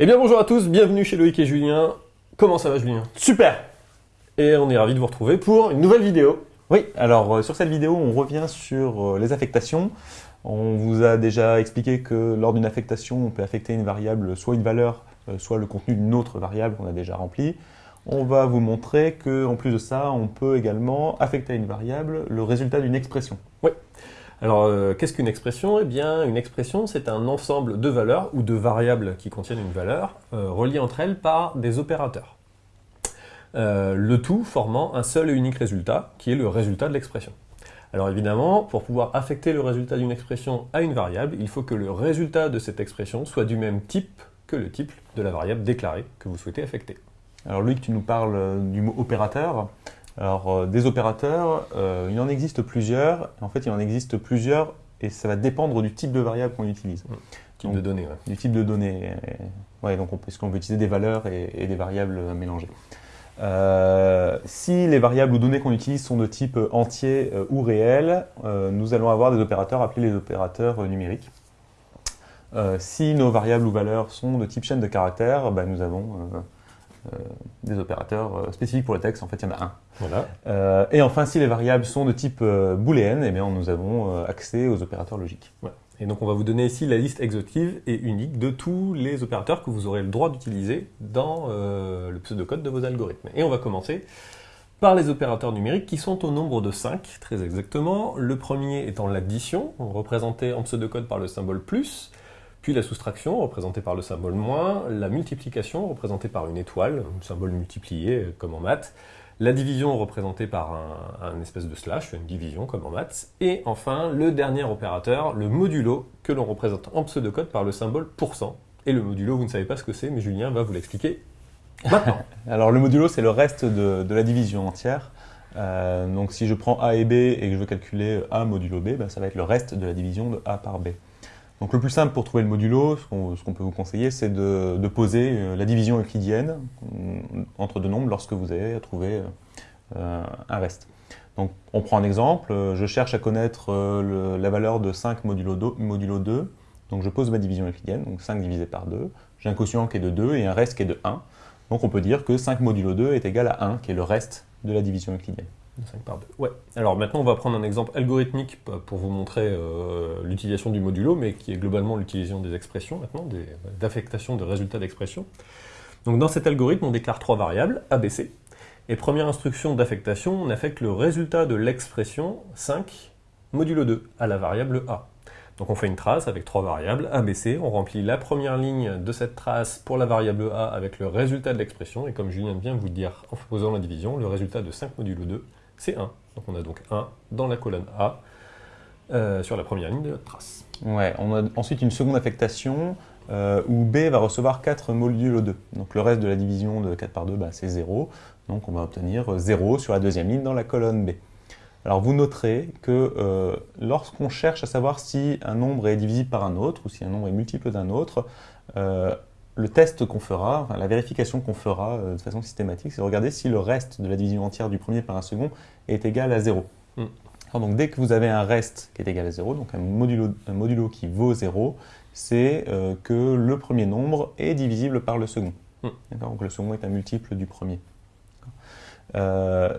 Eh bien bonjour à tous, bienvenue chez Loïc et Julien. Comment ça va Julien? Super Et on est ravis de vous retrouver pour une nouvelle vidéo. Oui, alors euh, sur cette vidéo, on revient sur euh, les affectations. On vous a déjà expliqué que lors d'une affectation, on peut affecter une variable, soit une valeur, euh, soit le contenu d'une autre variable qu'on a déjà remplie. On va vous montrer qu'en plus de ça, on peut également affecter à une variable le résultat d'une expression. Oui. Alors, euh, qu'est-ce qu'une expression? Eh bien, une expression, c'est un ensemble de valeurs ou de variables qui contiennent une valeur, euh, reliées entre elles par des opérateurs. Euh, le tout formant un seul et unique résultat, qui est le résultat de l'expression. Alors évidemment, pour pouvoir affecter le résultat d'une expression à une variable, il faut que le résultat de cette expression soit du même type que le type de la variable déclarée que vous souhaitez affecter. Alors Loïc, tu nous parles du mot opérateur. Alors euh, des opérateurs, euh, il en existe plusieurs. En fait, il en existe plusieurs et ça va dépendre du type de variable qu'on utilise. Type Donc, de données, ouais. Du type de données. Euh, Ouais, donc on peut, est-ce qu'on peut utiliser des valeurs et, et des variables mélangées? Euh, si les variables ou données qu'on utilise sont de type entier ou réel, nous allons avoir des opérateurs appelés les opérateurs numériques. Si nos variables ou valeurs sont de type chaîne de caractères, bah, nous avons des opérateurs euh, spécifiques pour le texte, en fait il y en a un. Voilà. Euh, et enfin, si les variables sont de type euh, booléenne, eh bien, nous avons euh, accès aux opérateurs logiques. Et donc on va vous donner ici la liste exhaustive et unique de tous les opérateurs que vous aurez le droit d'utiliser dans euh, le pseudocode de vos algorithmes. Et on va commencer par les opérateurs numériques qui sont au nombre de 5, très exactement. Le premier étant l'addition, représenté en pseudocode par le symbole plus, puis la soustraction, représentée par le symbole moins, la multiplication, représentée par une étoile, un symbole multiplié euh, comme en maths, la division représentée par un, espèce de slash, une division comme en maths, et enfin le dernier opérateur, le modulo, que l'on représente en pseudocode par le symbole pourcent. Et le modulo, vous ne savez pas ce que c'est, mais Julien va vous l'expliquer maintenant. Alors le modulo, c'est le reste de, de la division entière. Euh, donc si je prends A et B et que je veux calculer A modulo B, ben, ça va être le reste de la division de A par B. Donc le plus simple pour trouver le modulo, ce qu'on peut vous conseiller, c'est de, poser euh, la division euclidienne euh, entre deux nombres lorsque vous avez à trouver euh, un reste. Donc on prend un exemple, euh, je cherche à connaître euh, la valeur de 5 modulo 2, modulo 2, donc je pose ma division euclidienne, donc 5 divisé par 2, j'ai un quotient qui est de 2 et un reste qui est de 1. Donc on peut dire que 5 modulo 2 est égal à 1, qui est le reste de la division euclidienne. 5 par 2. Ouais. Alors maintenant, on va prendre un exemple algorithmique pour vous montrer euh, l'utilisation du modulo, mais qui est globalement l'utilisation des expressions maintenant, d'affectation de résultats d'expression. Donc dans cet algorithme, on déclare trois variables, A, B, C. Et première instruction d'affectation, on affecte le résultat de l'expression 5 modulo 2 à la variable A. Donc on fait une trace avec trois variables, A, B, C. On remplit la première ligne de cette trace pour la variable A avec le résultat de l'expression. Et comme Julien vient de vous dire en faisant la division, le résultat de 5 modulo 2, c'est 1. Donc on a donc 1 dans la colonne A euh, sur la première ligne de notre trace. Ouais, on a ensuite une seconde affectation euh, où B va recevoir 4 modulo 2. Donc le reste de la division de 4 par 2, bah, c'est 0. Donc on va obtenir 0 sur la deuxième ligne dans la colonne B. Alors vous noterez que euh, lorsqu'on cherche à savoir si un nombre est divisible par un autre ou si un nombre est multiple d'un autre, le test qu'on fera, enfin, la vérification qu'on fera euh, de façon systématique, c'est de regarder si le reste de la division entière du premier par un second est égal à 0. Mm. Alors, donc dès que vous avez un reste qui est égal à 0, donc un modulo, un modulo qui vaut 0, c'est euh, que le premier nombre est divisible par le second. Mm. Donc le second est un multiple du premier. Euh,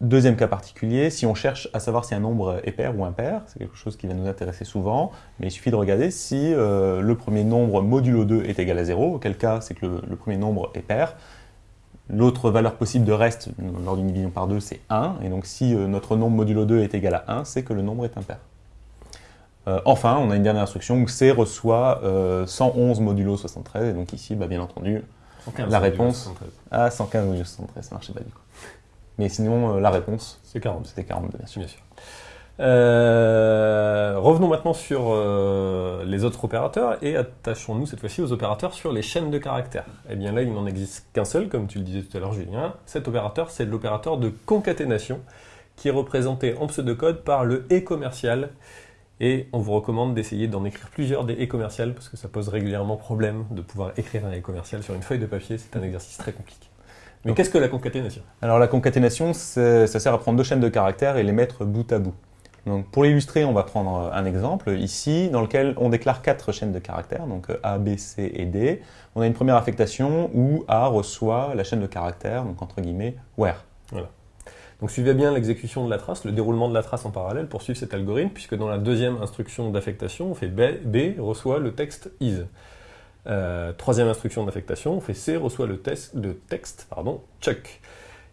deuxième cas particulier, si on cherche à savoir si un nombre est pair ou impair, c'est quelque chose qui va nous intéresser souvent, mais il suffit de regarder si euh, le premier nombre modulo 2 est égal à 0, auquel cas c'est que le, le premier nombre est pair. L'autre valeur possible de reste lors d'une division par 2, c'est 1, et donc si euh, notre nombre modulo 2 est égal à 1, c'est que le nombre est impair. Euh, enfin, on a une dernière instruction où C reçoit euh, 111 modulo 73, et donc ici, bah, bien entendu, 115 La réponse. 73. à 115 modulo 73, ça marchait pas du coup. Mais sinon, euh, la réponse, C'est 40. c'était 42, bien sûr. Bien sûr. Euh, revenons maintenant sur euh, les autres opérateurs et attachons-nous cette fois-ci aux opérateurs sur les chaînes de caractères. Eh bien là, il n'en existe qu'un seul, comme tu le disais tout à l'heure, Julien. Cet opérateur, c'est l'opérateur de concaténation qui est représenté en pseudocode par le et commercial. Et on vous recommande d'essayer d'en écrire plusieurs des et commerciales parce que ça pose régulièrement problème de pouvoir écrire un et commercial sur une feuille de papier. C'est un exercice très compliqué. Mais qu'est-ce que la concaténation? Alors la concaténation, ça sert à prendre deux chaînes de caractères et les mettre bout à bout. Donc pour l'illustrer, on va prendre un exemple ici dans lequel on déclare quatre chaînes de caractères, donc A, B, C et D. On a une première affectation où A reçoit la chaîne de caractères, donc entre guillemets where. Voilà. Donc suivez bien l'exécution de la trace, le déroulement de la trace en parallèle pour suivre cet algorithme, puisque dans la deuxième instruction d'affectation, on fait B, B reçoit le texte is. Euh, troisième instruction d'affectation, on fait C reçoit le, le texte pardon, Chuck.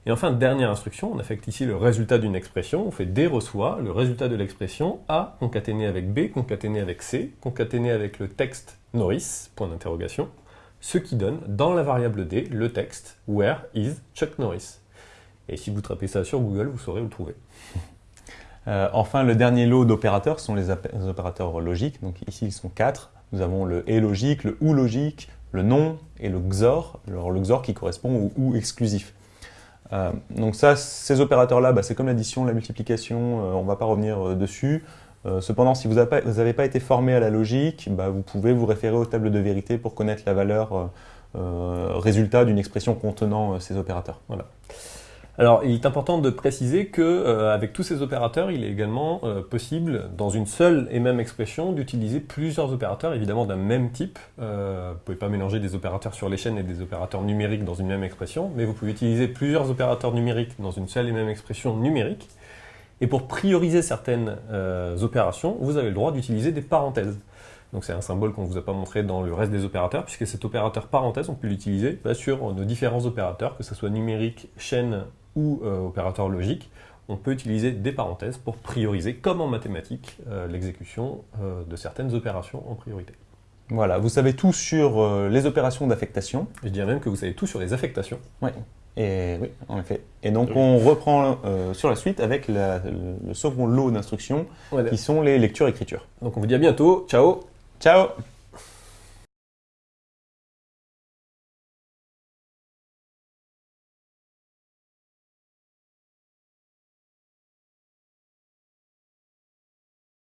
Et enfin, dernière instruction, on affecte ici le résultat d'une expression, on fait D reçoit le résultat de l'expression A concaténé avec B concaténé avec C, concaténé avec le texte Norris, point d'interrogation, ce qui donne dans la variable D le texte Where is Chuck Norris. Et si vous tapez ça sur Google, vous saurez où le trouver. Euh, enfin, le dernier lot d'opérateurs sont les, opérateurs logiques. Donc ici, ils sont quatre. Nous avons le et logique, le ou logique, le non et le XOR. Alors le XOR qui correspond au ou exclusif. Euh, donc ça, ces opérateurs-là, bah, c'est comme l'addition, la multiplication, euh, on ne va pas revenir dessus. cependant, si vous n'avez pas, été formé à la logique, bah, vous pouvez vous référer aux tables de vérité pour connaître la valeur résultat d'une expression contenant ces opérateurs. Voilà. Alors, il est important de préciser que euh, avec tous ces opérateurs, il est également euh, possible, dans une seule et même expression, d'utiliser plusieurs opérateurs, évidemment d'un même type. Euh, vous ne pouvez pas mélanger des opérateurs sur les chaînes et des opérateurs numériques dans une même expression, mais vous pouvez utiliser plusieurs opérateurs numériques dans une seule et même expression numérique. Et pour prioriser certaines opérations, vous avez le droit d'utiliser des parenthèses. Donc c'est un symbole qu'on ne vous a pas montré dans le reste des opérateurs, puisque cet opérateur parenthèse, on peut l'utiliser bah, sur nos différents opérateurs, que ce soit numérique, chaîne ou euh, opérateur logique, on peut utiliser des parenthèses pour prioriser, comme en mathématiques, euh, l'exécution euh, de certaines opérations en priorité. Voilà, vous savez tout sur les opérations d'affectation. Je dirais même que vous savez tout sur les affectations. Oui, et oui, en effet. Et donc on reprend sur la suite avec le, second lot d'instructions qui sont les lectures-écritures. Donc on vous dit à bientôt. Ciao Ciao